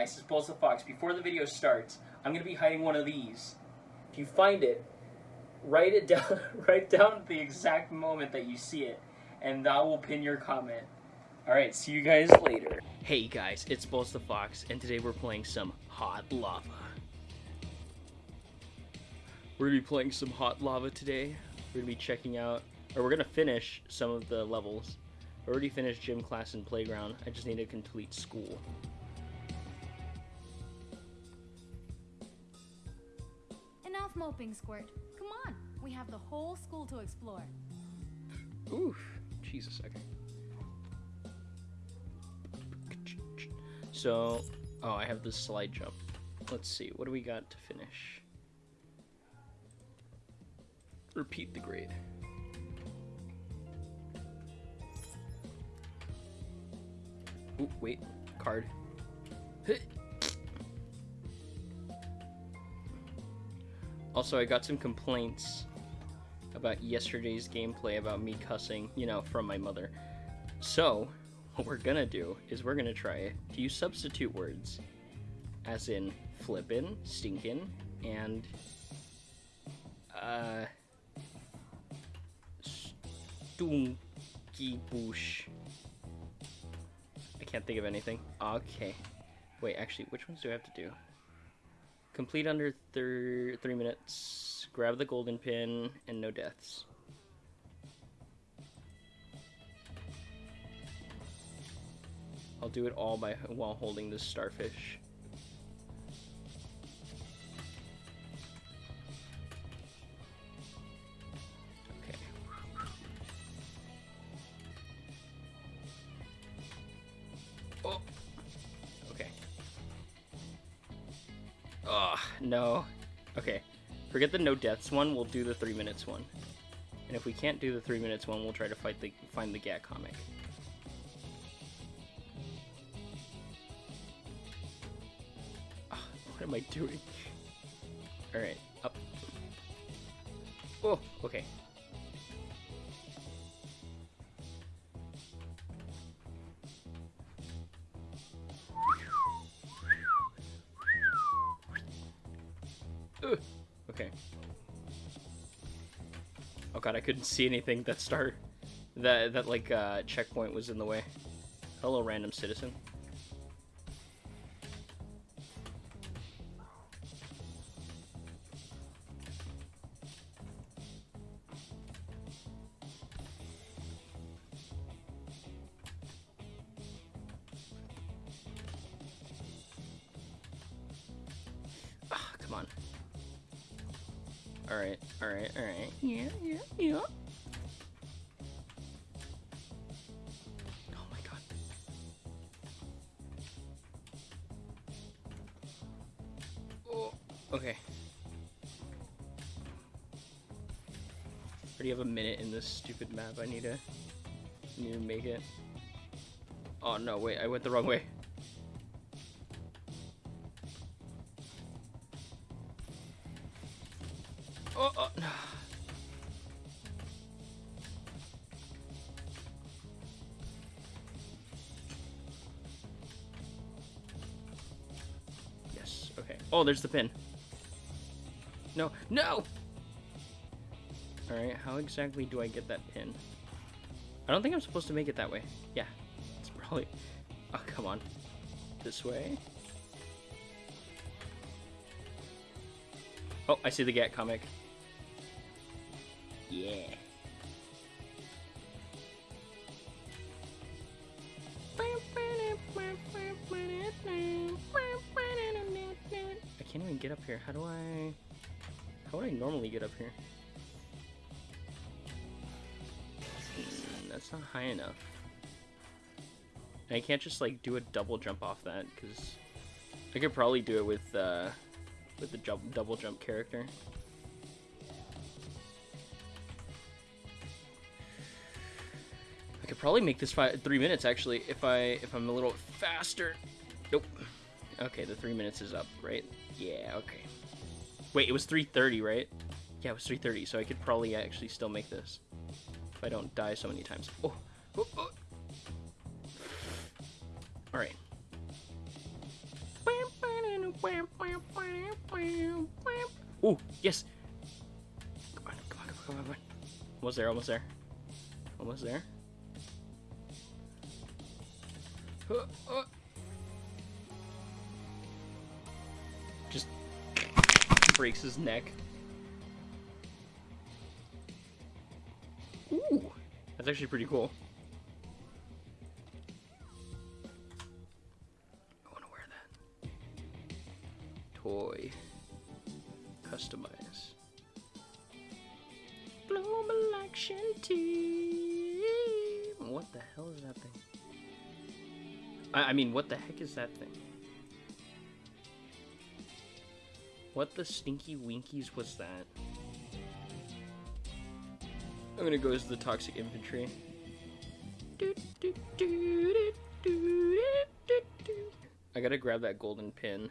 guys, it's Balls the Fox. Before the video starts, I'm gonna be hiding one of these. If you find it, write it down write down the exact moment that you see it, and that will pin your comment. Alright, see you guys later. Hey guys, it's the Fox, and today we're playing some Hot Lava. We're gonna be playing some Hot Lava today. We're gonna be checking out, or we're gonna finish some of the levels. I already finished gym class and playground. I just need to complete school. Squirt. Come on, we have the whole school to explore. Oof. Jesus, okay. So, oh, I have this slide jump. Let's see, what do we got to finish? Repeat the grade. Ooh, wait, card. Also, I got some complaints about yesterday's gameplay about me cussing, you know, from my mother. So, what we're gonna do is we're gonna try to use substitute words, as in flippin', stinkin', and uh, stunky. I can't think of anything. Okay. Wait, actually, which ones do I have to do? Complete under thir three minutes. Grab the golden pin and no deaths. I'll do it all by while holding this starfish. No. Okay. Forget the no deaths one, we'll do the three minutes one. And if we can't do the three minutes one, we'll try to fight the find the Gat comic. Oh, what am I doing? Alright, up. Oh, okay. I couldn't see anything that start that that like uh checkpoint was in the way. Hello random citizen. Ah, come on. Alright, alright, alright. Yeah, yeah, yeah. Oh my god. Oh, okay. Already have a minute in this stupid map. I need to need to make it. Oh no, wait, I went the wrong way. Oh, oh. Yes, okay. Oh, there's the pin. No, no! Alright, how exactly do I get that pin? I don't think I'm supposed to make it that way. Yeah, it's probably... Oh, come on. This way? Oh, I see the Gat comic. Yeah. I can't even get up here. How do I... How would I normally get up here? Hmm, that's not high enough. And I can't just, like, do a double jump off that, because... I could probably do it with, uh... With the double jump character. Probably make this five, three minutes actually if I if I'm a little faster. Nope. Okay, the three minutes is up, right? Yeah. Okay. Wait, it was 3:30, right? Yeah, it was 3:30, so I could probably actually still make this if I don't die so many times. Oh. oh, oh. All right. Ooh, yes. Come on, come on, come on, come on. Almost there, almost there. Almost there. Just breaks his neck. Ooh, that's actually pretty cool. I want to wear that. Toy. Customize. Global Action team. What the hell is that thing? I, I mean, what the heck is that thing? What the stinky winkies was that? I'm gonna go as the toxic infantry. I gotta grab that golden pin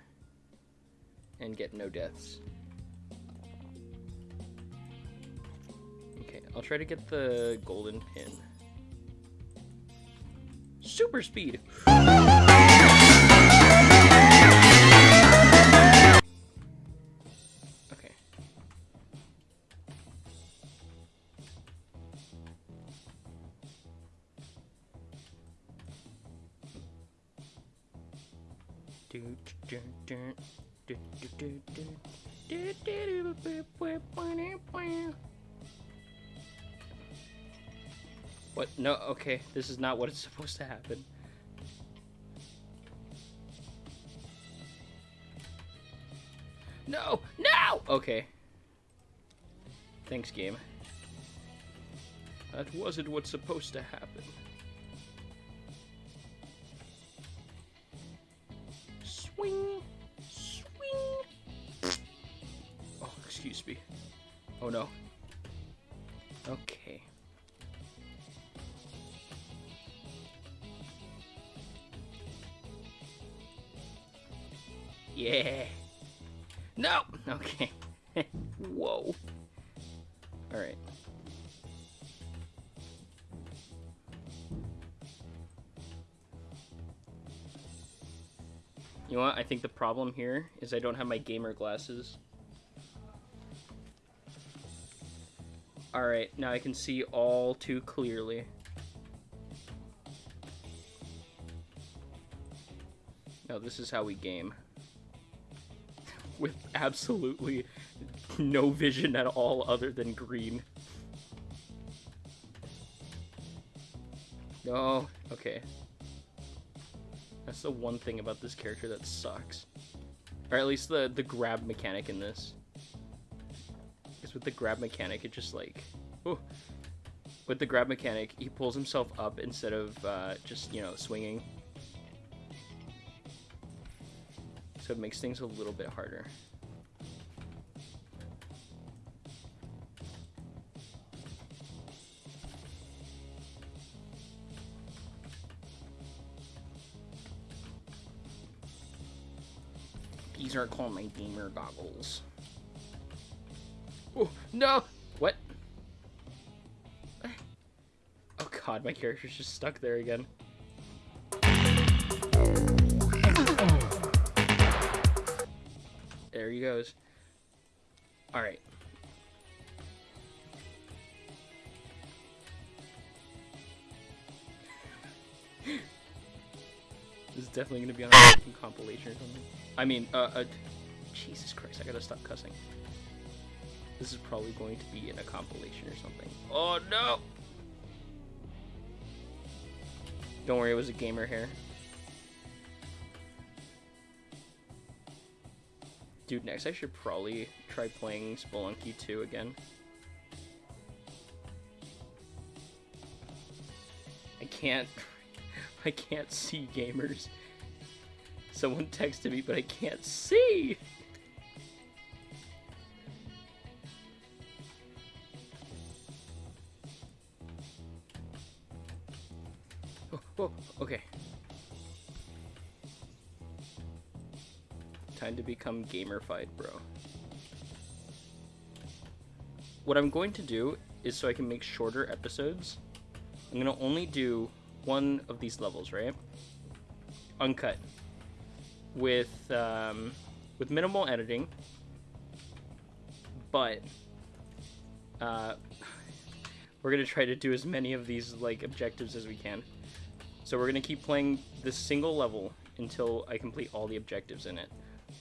and get no deaths. Okay, I'll try to get the golden pin. Super speed! Okay. Do, do, do, do, do, do, do. Do, do, do, do, do, do, do. What? No, okay. This is not what it's supposed to happen. No! No! Okay. Thanks, game. That wasn't what's supposed to happen. Swing! Swing! Oh, excuse me. Oh no. Okay. Yeah. No. Okay. Whoa. All right. You know what? I think the problem here is I don't have my gamer glasses. Alright, now I can see all too clearly. Now this is how we game. With absolutely no vision at all other than green. No, okay. That's the one thing about this character that sucks. Or at least the, the grab mechanic in this. Because with the grab mechanic, it just like... Oh. With the grab mechanic, he pulls himself up instead of uh, just, you know, swinging. So it makes things a little bit harder. These are called my gamer goggles. Oh, no! What? Oh god, my character's just stuck there again. Goes. Alright. this is definitely gonna be on a compilation or something. I mean, uh, uh, Jesus Christ, I gotta stop cussing. This is probably going to be in a compilation or something. Oh no! Don't worry, it was a gamer hair. Dude, next I should probably try playing Spelunky 2 again. I can't... I can't see gamers. Someone texted me, but I can't see! Oh, oh, okay. Time to become gamerfied, bro. What I'm going to do is so I can make shorter episodes, I'm going to only do one of these levels, right? Uncut. With um, with minimal editing, but uh, we're gonna try to do as many of these like objectives as we can. So we're gonna keep playing this single level until I complete all the objectives in it.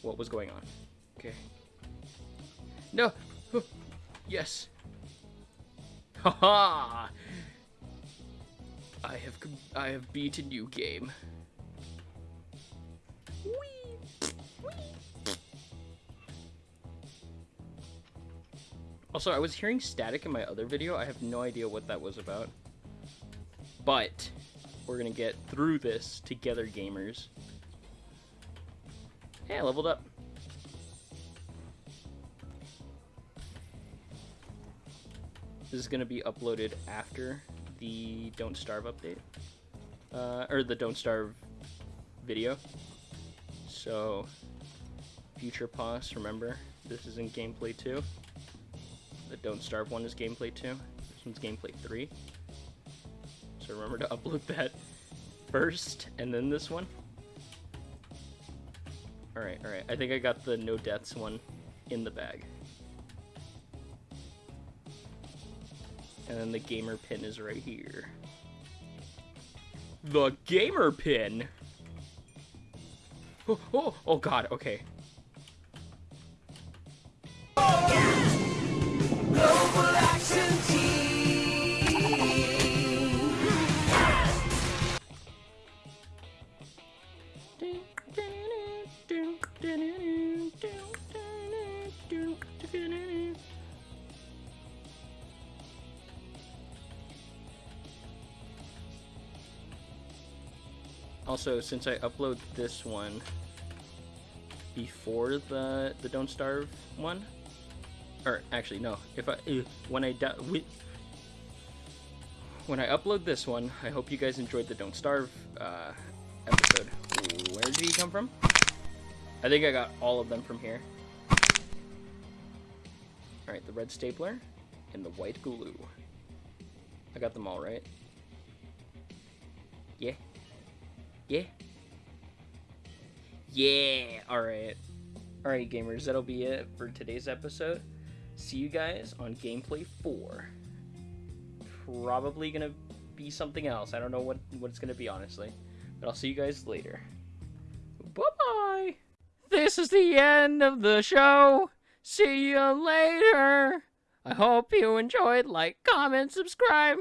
What was going on? Okay. No. yes. Haha. I have I have beaten you, game. Whee! Whee! Also, I was hearing static in my other video. I have no idea what that was about. But we're gonna get through this together, gamers. Hey, I leveled up. This is gonna be uploaded after the Don't Starve update. Uh, or the Don't Starve video. So, future pause, remember, this is in gameplay 2. The Don't Starve one is gameplay 2. This one's gameplay 3. So remember to upload that first, and then this one. Alright, alright. I think I got the no deaths one in the bag. And then the gamer pin is right here. The gamer pin! Oh, oh, oh god, okay. Also, since I upload this one before the the Don't Starve one, or actually no, if I uh, when I when I upload this one, I hope you guys enjoyed the Don't Starve uh, episode. Where did he come from? I think I got all of them from here. All right, the red stapler and the white glue. I got them all right. Yeah. Yeah. All right. All right, gamers. That'll be it for today's episode. See you guys on gameplay four. Probably gonna be something else. I don't know what what it's gonna be honestly, but I'll see you guys later. Bye bye. This is the end of the show. See you later. I hope you enjoyed. Like, comment, subscribe.